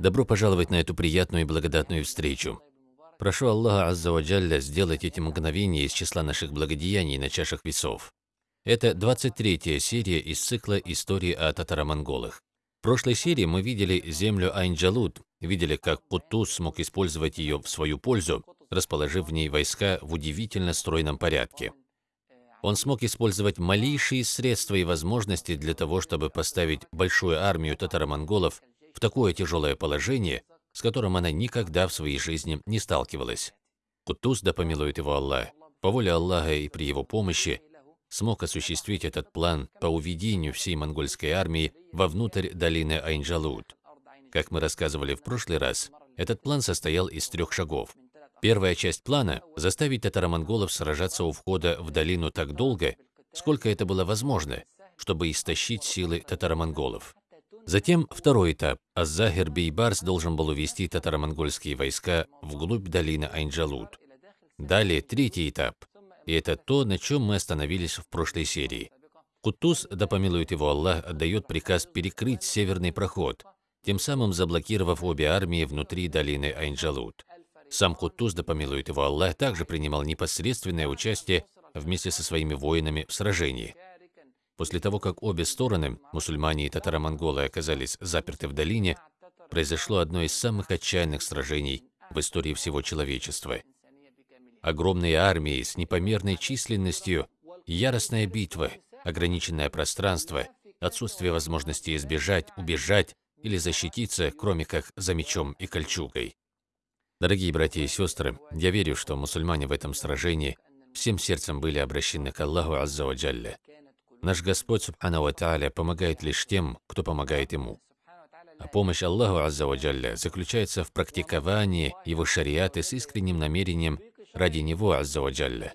Добро пожаловать на эту приятную и благодатную встречу. Прошу Аллаха Аззаваджалля сделать эти мгновения из числа наших благодеяний на чашах весов. Это 23-я серия из цикла «Истории о татаро-монголах». В прошлой серии мы видели землю Айнджалут, видели, как Кутуз смог использовать ее в свою пользу, расположив в ней войска в удивительно стройном порядке. Он смог использовать малейшие средства и возможности для того, чтобы поставить большую армию татаро-монголов такое тяжелое положение, с которым она никогда в своей жизни не сталкивалась. Кутуз, да помилует его Аллах, по воле Аллаха и при его помощи, смог осуществить этот план по уведению всей монгольской армии вовнутрь долины Айнджалут. Как мы рассказывали в прошлый раз, этот план состоял из трех шагов. Первая часть плана – заставить татаро-монголов сражаться у входа в долину так долго, сколько это было возможно, чтобы истощить силы татаро-монголов. Затем второй этап. Аззахир Бейбарс должен был увести татаро-монгольские войска вглубь долины Айнджалут. Далее третий этап. И это то, на чем мы остановились в прошлой серии. Кутуз, да помилует его Аллах, отдает приказ перекрыть северный проход, тем самым заблокировав обе армии внутри долины Айнджалут. Сам Кутуз, да помилует его Аллах, также принимал непосредственное участие вместе со своими воинами в сражении. После того, как обе стороны, мусульмане и татаро-монголы, оказались заперты в долине, произошло одно из самых отчаянных сражений в истории всего человечества. Огромные армии с непомерной численностью, яростная битва, ограниченное пространство, отсутствие возможности избежать, убежать или защититься, кроме как за мечом и кольчугой. Дорогие братья и сестры, я верю, что мусульмане в этом сражении всем сердцем были обращены к Аллаху Азза ва Джалля. Наш Господь Субхану Ва помогает лишь тем, кто помогает Ему. А помощь Аллаху Азза ва Джалля заключается в практиковании Его шариаты с искренним намерением ради Него Азза ва Джалля.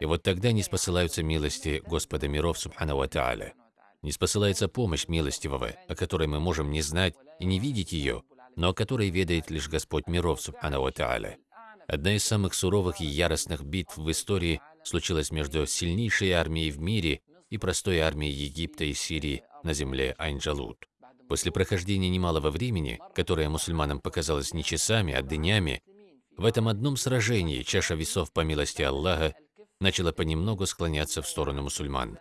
И вот тогда не спосылаются милости Господа миров Субхану Ва. Не спосылается помощь милостивого, о которой мы можем не знать и не видеть ее, но о которой ведает лишь Господь миров Субхану Ва. Одна из самых суровых и яростных битв в истории случилась между сильнейшей армией в мире и простой армией Египта и Сирии на земле Айнджалут. После прохождения немалого времени, которое мусульманам показалось не часами, а днями, в этом одном сражении чаша весов по милости Аллаха начала понемногу склоняться в сторону мусульман.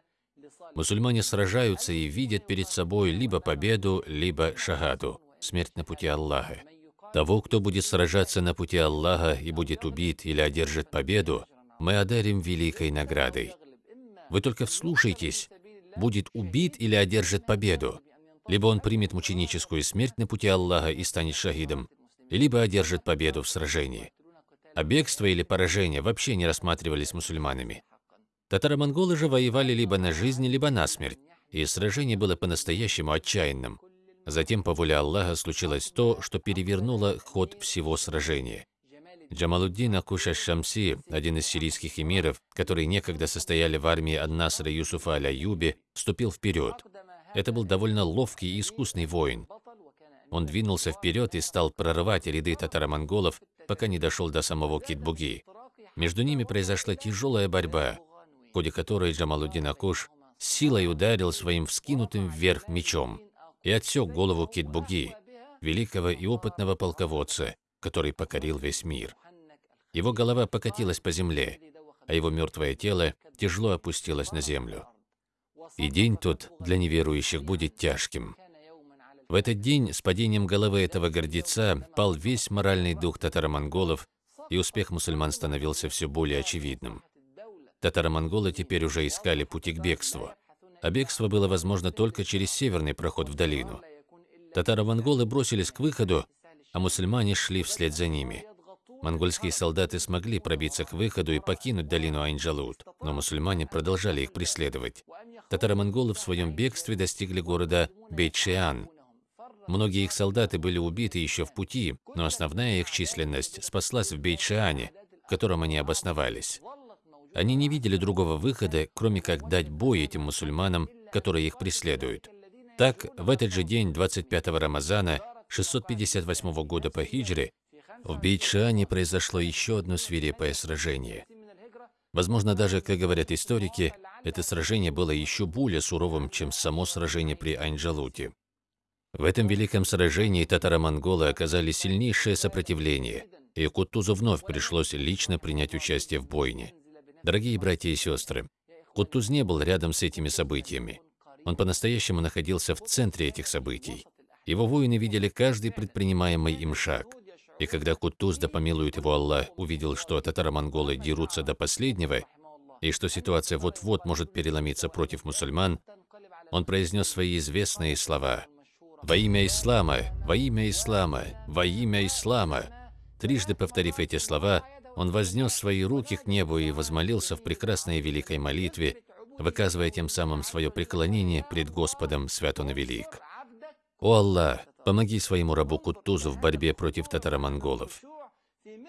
Мусульмане сражаются и видят перед собой либо победу, либо шагаду, смерть на пути Аллаха. Того, кто будет сражаться на пути Аллаха и будет убит или одержит победу, мы одарим великой наградой. Вы только вслушайтесь, будет убит или одержит победу. Либо он примет мученическую смерть на пути Аллаха и станет шахидом, либо одержит победу в сражении. А бегство или поражение вообще не рассматривались мусульманами. Татаро-монголы же воевали либо на жизнь, либо на смерть, и сражение было по-настоящему отчаянным. Затем, по воле Аллаха, случилось то, что перевернуло ход всего сражения. Джамалуддин Акуша Шамси, один из сирийских эмиров, которые некогда состояли в армии Ан-Насра Юсуфа Аляюби, вступил вперед. Это был довольно ловкий и искусный воин. Он двинулся вперед и стал прорывать ряды татаро-монголов, пока не дошел до самого Китбуги. Между ними произошла тяжелая борьба, в ходе которой Джамалуддин Акуш силой ударил своим вскинутым вверх мечом и отсек голову Китбуги, великого и опытного полководца, который покорил весь мир. Его голова покатилась по земле, а его мертвое тело тяжело опустилось на землю. И день тот для неверующих будет тяжким. В этот день с падением головы этого гордеца пал весь моральный дух татаро-монголов, и успех мусульман становился все более очевидным. Татаро-монголы теперь уже искали пути к бегству, а бегство было возможно только через северный проход в долину. Татаро-монголы бросились к выходу, а мусульмане шли вслед за ними. Монгольские солдаты смогли пробиться к выходу и покинуть долину Айнджалут, но мусульмане продолжали их преследовать. Татаро-монголы в своем бегстве достигли города Бейтшиан. Многие их солдаты были убиты еще в пути, но основная их численность спаслась в Бейтшиане, в котором они обосновались. Они не видели другого выхода, кроме как дать бой этим мусульманам, которые их преследуют. Так, в этот же день, 25 Рамазана, 658 года по хиджре, в Бейтшане произошло еще одно свирепое сражение. Возможно, даже, как говорят историки, это сражение было еще более суровым, чем само сражение при Айнджалуте. В этом великом сражении татаро-монголы оказали сильнейшее сопротивление, и Кутузу вновь пришлось лично принять участие в бойне. Дорогие братья и сестры, Кутуз не был рядом с этими событиями. Он по-настоящему находился в центре этих событий. Его воины видели каждый предпринимаемый им шаг. И когда Кутуз, да помилует его Аллах, увидел, что татаро-монголы дерутся до последнего, и что ситуация вот-вот может переломиться против мусульман, он произнес свои известные слова «Во имя Ислама! Во имя Ислама! Во имя Ислама!» Трижды повторив эти слова, он вознес свои руки к небу и возмолился в прекрасной великой молитве, выказывая тем самым свое преклонение пред Господом Свят Он Велик. «О Аллах, помоги своему рабу Куттузу в борьбе против татаро-монголов.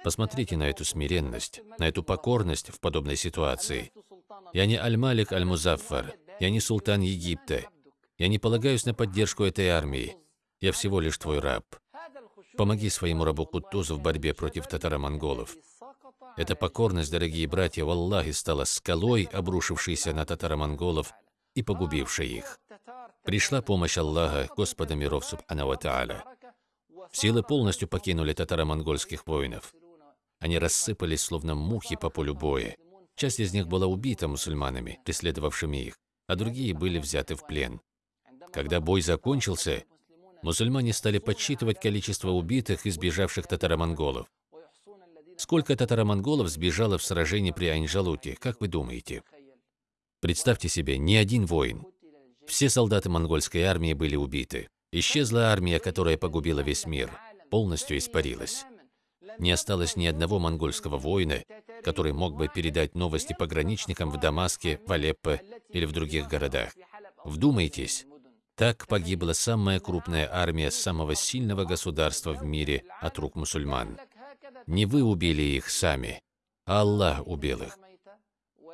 Посмотрите на эту смиренность, на эту покорность в подобной ситуации. Я не Аль-Малик Аль-Музаффар, я не султан Египта. Я не полагаюсь на поддержку этой армии. Я всего лишь твой раб. Помоги своему рабу Кутузу в борьбе против татаро-монголов. Эта покорность, дорогие братья, в Аллахе стала скалой, обрушившейся на татаро-монголов и погубившей их. Пришла помощь Аллаха, Господа миров Субхану Ва Тааля. Силы полностью покинули татаро-монгольских воинов. Они рассыпались, словно мухи по полю боя. Часть из них была убита мусульманами, преследовавшими их, а другие были взяты в плен. Когда бой закончился, мусульмане стали подсчитывать количество убитых и сбежавших татаро-монголов. Сколько татаро-монголов сбежало в сражении при Айнжалуте, как вы думаете? Представьте себе, ни один воин. Все солдаты монгольской армии были убиты. Исчезла армия, которая погубила весь мир, полностью испарилась. Не осталось ни одного монгольского воина, который мог бы передать новости пограничникам в Дамаске, в Алеппо или в других городах. Вдумайтесь, так погибла самая крупная армия самого сильного государства в мире от рук мусульман. Не вы убили их сами, а Аллах убил их.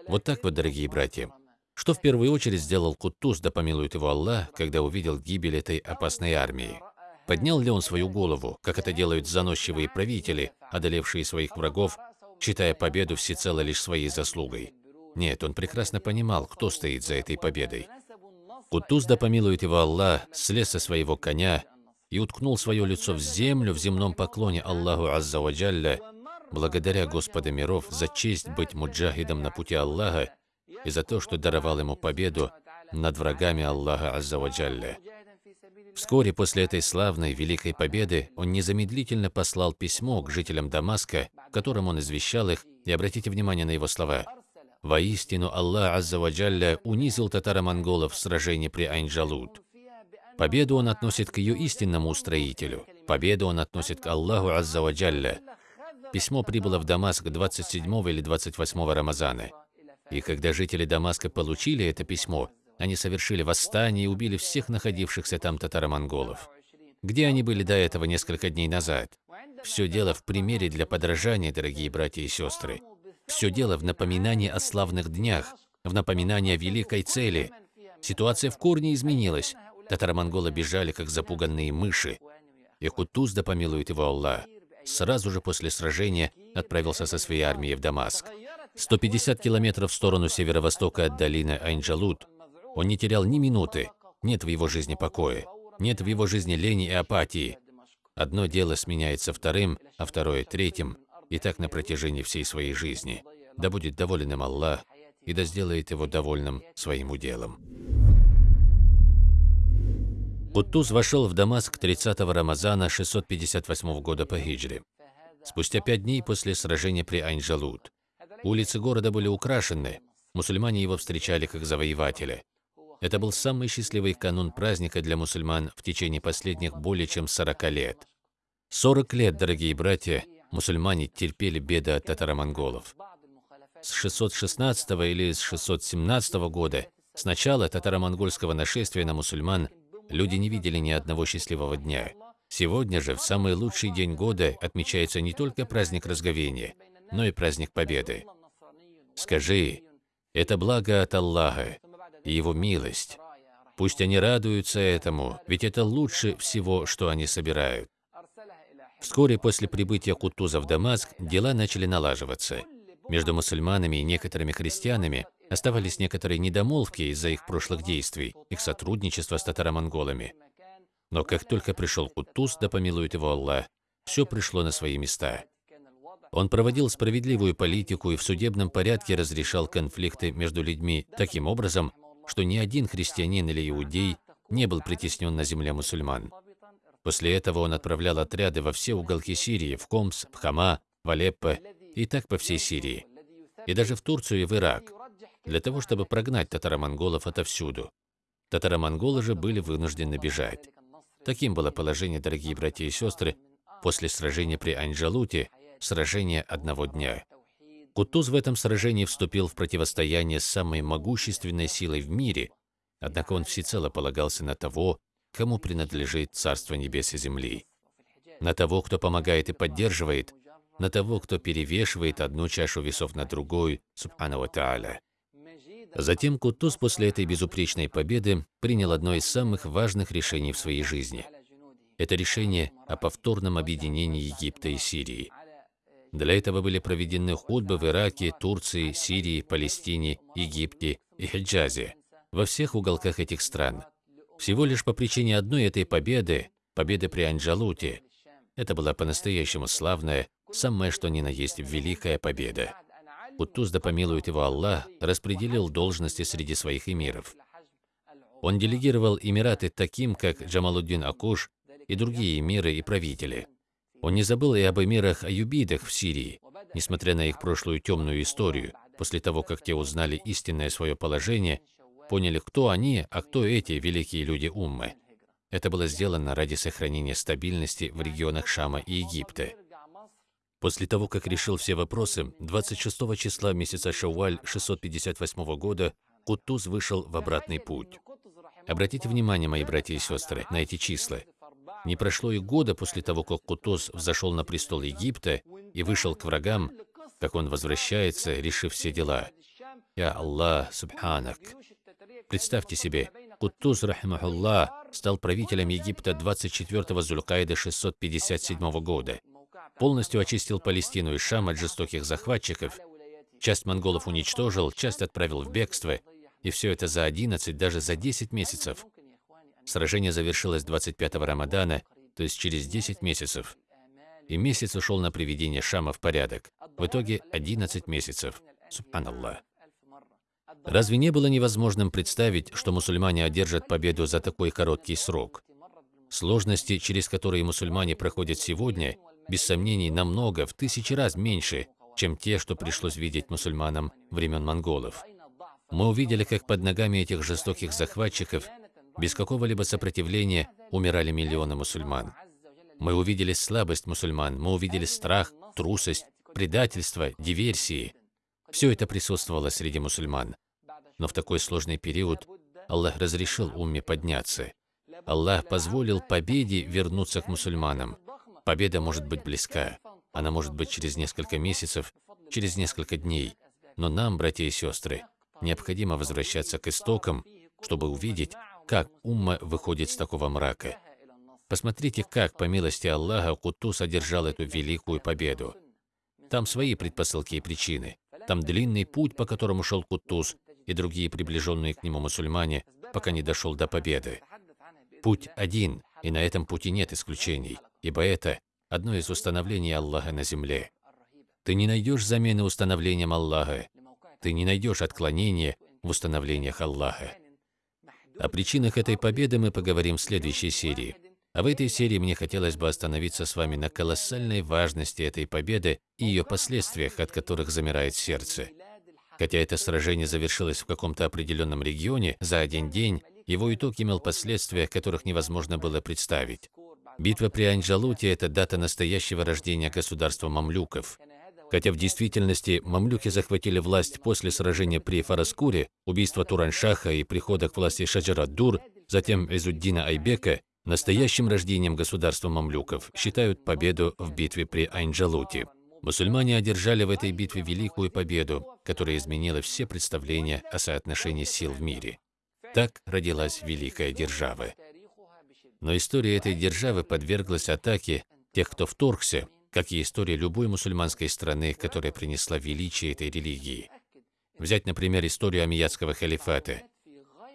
Вот так вот, дорогие братья. Что в первую очередь сделал Кутуз, да помилует его Аллах, когда увидел гибель этой опасной армии? Поднял ли он свою голову, как это делают заносчивые правители, одолевшие своих врагов, считая победу всецело лишь своей заслугой? Нет, он прекрасно понимал, кто стоит за этой победой. Кутуз, да помилует его Аллах, слез со своего коня и уткнул свое лицо в землю в земном поклоне Аллаху Аззаваджалля, благодаря Господа миров за честь быть муджахидом на пути Аллаха и за то, что даровал ему победу над врагами Аллаха Аззаваджалля. Вскоре после этой славной великой победы он незамедлительно послал письмо к жителям Дамаска, в котором он извещал их, и обратите внимание на его слова. «Воистину Аллах Аззаваджалля унизил татаро-монголов в сражении при Айнджалут. Победу он относит к ее истинному устроителю. Победу он относит к Аллаху Аззаваджалля. Письмо прибыло в Дамаск 27 или 28 Рамазана. И когда жители Дамаска получили это письмо, они совершили восстание и убили всех находившихся там татаро-монголов. Где они были до этого несколько дней назад? Все дело в примере для подражания, дорогие братья и сестры. Все дело в напоминании о славных днях, в напоминании о великой цели. Ситуация в корне изменилась. Татаро-монголы бежали, как запуганные мыши. И Кутуз, да помилует его Аллах, сразу же после сражения отправился со своей армией в Дамаск. 150 километров в сторону северо-востока от долины Айнджалут. Он не терял ни минуты. Нет в его жизни покоя. Нет в его жизни лени и апатии. Одно дело сменяется вторым, а второе – третьим. И так на протяжении всей своей жизни. Да будет доволен им Аллах, и да сделает его довольным своим уделом. Куттуз вошел в Дамаск 30-го Рамазана 658 года по хиджре. Спустя пять дней после сражения при Айнджалут. Улицы города были украшены, мусульмане его встречали как завоевателя. Это был самый счастливый канун праздника для мусульман в течение последних более чем 40 лет. 40 лет, дорогие братья, мусульмане терпели беды от татаро-монголов. С 616 или с 617 года, с начала татаро-монгольского нашествия на мусульман, люди не видели ни одного счастливого дня. Сегодня же, в самый лучший день года, отмечается не только праздник разговения, но и праздник Победы. Скажи, это благо от Аллаха и Его милость. Пусть они радуются этому, ведь это лучше всего, что они собирают. Вскоре после прибытия Кутуза в Дамаск дела начали налаживаться. Между мусульманами и некоторыми христианами оставались некоторые недомолвки из-за их прошлых действий, их сотрудничества с татаро-монголами. Но как только пришел Кутуз, да помилует его Аллах, все пришло на свои места. Он проводил справедливую политику и в судебном порядке разрешал конфликты между людьми таким образом, что ни один христианин или иудей не был притеснен на земле мусульман. После этого он отправлял отряды во все уголки Сирии, в Комс, в Хама, в Алеппо и так по всей Сирии. И даже в Турцию и в Ирак, для того, чтобы прогнать татаро-монголов отовсюду. Татаро-монголы же были вынуждены бежать. Таким было положение, дорогие братья и сестры, после сражения при Анджалуте, сражения одного дня. Кутуз в этом сражении вступил в противостояние с самой могущественной силой в мире, однако он всецело полагался на того, кому принадлежит Царство Небес и Земли, на того, кто помогает и поддерживает, на того, кто перевешивает одну чашу весов на другую, субхану тааля. Затем Кутуз после этой безупречной победы принял одно из самых важных решений в своей жизни. Это решение о повторном объединении Египта и Сирии. Для этого были проведены худбы в Ираке, Турции, Сирии, Палестине, Египте и Хиджазе, во всех уголках этих стран. Всего лишь по причине одной этой победы, победы при Анджалуте, это была по-настоящему славная, самая что ни на есть великая победа. Кутуз, да помилует его Аллах, распределил должности среди своих эмиров. Он делегировал эмираты таким, как Джамалуддин Акуш и другие эмиры и правители. Он не забыл и об эмирах Аюбидах в Сирии, несмотря на их прошлую темную историю, после того, как те узнали истинное свое положение, поняли, кто они, а кто эти великие люди Уммы. Это было сделано ради сохранения стабильности в регионах Шама и Египта. После того, как решил все вопросы, 26 числа месяца Шауаль 658 года Кутуз вышел в обратный путь. Обратите внимание, мои братья и сестры, на эти числа. Не прошло и года после того, как Кутуз взошел на престол Египта и вышел к врагам, как он возвращается, решив все дела. Я Аллах, Субханак. Представьте себе, Кутуз, рахимахуллах, стал правителем Египта 24 Зулькаида 657 года полностью очистил Палестину и Шам от жестоких захватчиков, часть монголов уничтожил, часть отправил в бегство, и все это за 11, даже за 10 месяцев. Сражение завершилось 25-го Рамадана, то есть через 10 месяцев. И месяц ушел на приведение Шама в порядок. В итоге 11 месяцев. Субханаллах. Разве не было невозможным представить, что мусульмане одержат победу за такой короткий срок? Сложности, через которые мусульмане проходят сегодня, без сомнений, намного, в тысячи раз меньше, чем те, что пришлось видеть мусульманам времен монголов. Мы увидели, как под ногами этих жестоких захватчиков, без какого-либо сопротивления, умирали миллионы мусульман. Мы увидели слабость мусульман, мы увидели страх, трусость, предательство, диверсии. Все это присутствовало среди мусульман. Но в такой сложный период Аллах разрешил умме подняться. Аллах позволил победе вернуться к мусульманам. Победа может быть близка, она может быть через несколько месяцев, через несколько дней. Но нам, братья и сестры, необходимо возвращаться к истокам, чтобы увидеть, как умма выходит с такого мрака. Посмотрите, как, по милости Аллаха, Кутус одержал эту великую победу. Там свои предпосылки и причины. Там длинный путь, по которому шел Кутус и другие приближенные к нему мусульмане, пока не дошел до победы. Путь один, и на этом пути нет исключений ибо это одно из установлений Аллаха на земле. Ты не найдешь замены установлениям Аллаха, ты не найдешь отклонения в установлениях Аллаха. О причинах этой победы мы поговорим в следующей серии. А в этой серии мне хотелось бы остановиться с вами на колоссальной важности этой победы и ее последствиях, от которых замирает сердце. Хотя это сражение завершилось в каком-то определенном регионе за один день, его итог имел последствия, которых невозможно было представить. Битва при Анджалуте – это дата настоящего рождения государства мамлюков. Хотя в действительности мамлюки захватили власть после сражения при Фараскуре, убийства Тураншаха и прихода к власти Шаджара-Дур, затем Изуддина Айбека, настоящим рождением государства мамлюков считают победу в битве при Айнджалуте. Мусульмане одержали в этой битве великую победу, которая изменила все представления о соотношении сил в мире. Так родилась великая держава. Но история этой державы подверглась атаке тех, кто вторгся, как и история любой мусульманской страны, которая принесла величие этой религии. Взять, например, историю Амиядского халифата.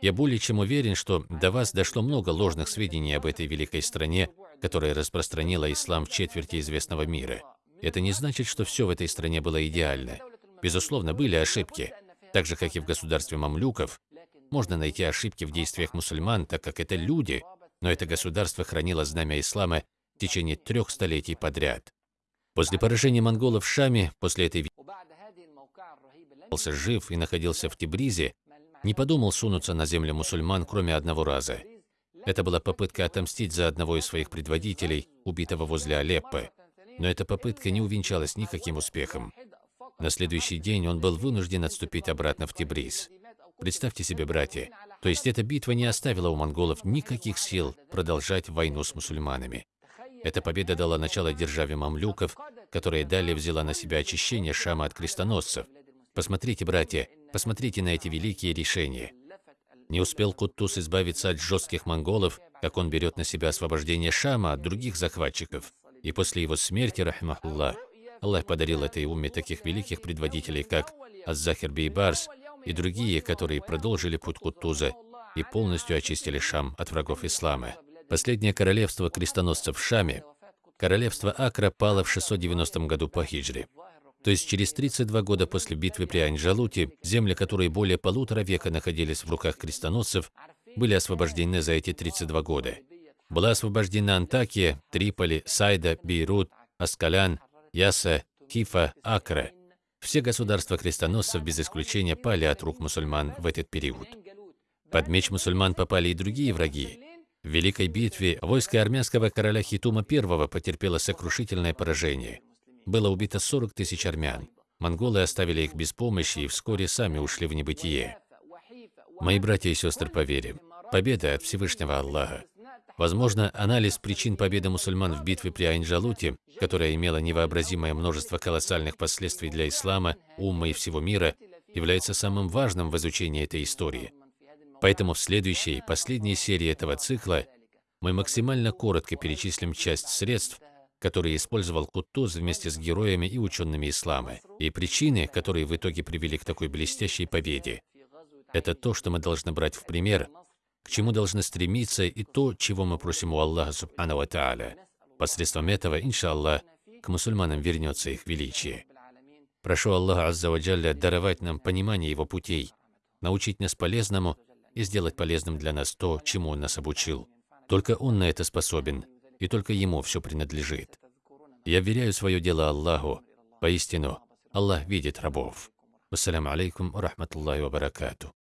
Я более чем уверен, что до вас дошло много ложных сведений об этой великой стране, которая распространила ислам в четверти известного мира. Это не значит, что все в этой стране было идеально. Безусловно, были ошибки. Так же, как и в государстве мамлюков, можно найти ошибки в действиях мусульман, так как это люди, но это государство хранило знамя ислама в течение трех столетий подряд. После поражения монголов в Шаме, после этой жив и находился в Тибризе, не подумал сунуться на землю мусульман, кроме одного раза. Это была попытка отомстить за одного из своих предводителей, убитого возле Алеппо. Но эта попытка не увенчалась никаким успехом. На следующий день он был вынужден отступить обратно в Тибриз. Представьте себе, братья, то есть эта битва не оставила у монголов никаких сил продолжать войну с мусульманами. Эта победа дала начало державе мамлюков, которая далее взяла на себя очищение Шама от крестоносцев. Посмотрите, братья, Посмотрите на эти великие решения. Не успел Куттус избавиться от жестких монголов, как он берет на себя освобождение Шама от других захватчиков. И после его смерти, рахмахуллах, Аллах подарил этой умме таких великих предводителей, как Аззахир Бейбарс и другие, которые продолжили путь Куттуза и полностью очистили Шам от врагов ислама. Последнее королевство крестоносцев в Шаме, королевство Акра, пало в 690 году по хиджре. То есть через 32 года после битвы при Анджалуте, земли, которые более полутора века находились в руках крестоносцев, были освобождены за эти 32 года. Была освобождена Антакия, Триполи, Сайда, Бейрут, Аскалян, Яса, Хифа, Акра. Все государства крестоносцев без исключения пали от рук мусульман в этот период. Под меч мусульман попали и другие враги. В Великой битве войско армянского короля Хитума I потерпело сокрушительное поражение – было убито 40 тысяч армян. Монголы оставили их без помощи и вскоре сами ушли в небытие. Мои братья и сестры по победа от Всевышнего Аллаха. Возможно, анализ причин победы мусульман в битве при Айнджалуте, которая имела невообразимое множество колоссальных последствий для ислама, умма и всего мира, является самым важным в изучении этой истории. Поэтому в следующей, последней серии этого цикла мы максимально коротко перечислим часть средств, который использовал Кутуз вместе с героями и учеными ислама, и причины, которые в итоге привели к такой блестящей победе. Это то, что мы должны брать в пример, к чему должны стремиться и то, чего мы просим у Аллаха Субхану Ва Тааля. Посредством этого, иншаллах, к мусульманам вернется их величие. Прошу Аллаха Азза Ваджалля даровать нам понимание Его путей, научить нас полезному и сделать полезным для нас то, чему Он нас обучил. Только Он на это способен, и только Ему все принадлежит. Я веряю свое дело Аллаху. Поистину, Аллах видит рабов. Вассаляму алейкум рахматуллахи ва баракату.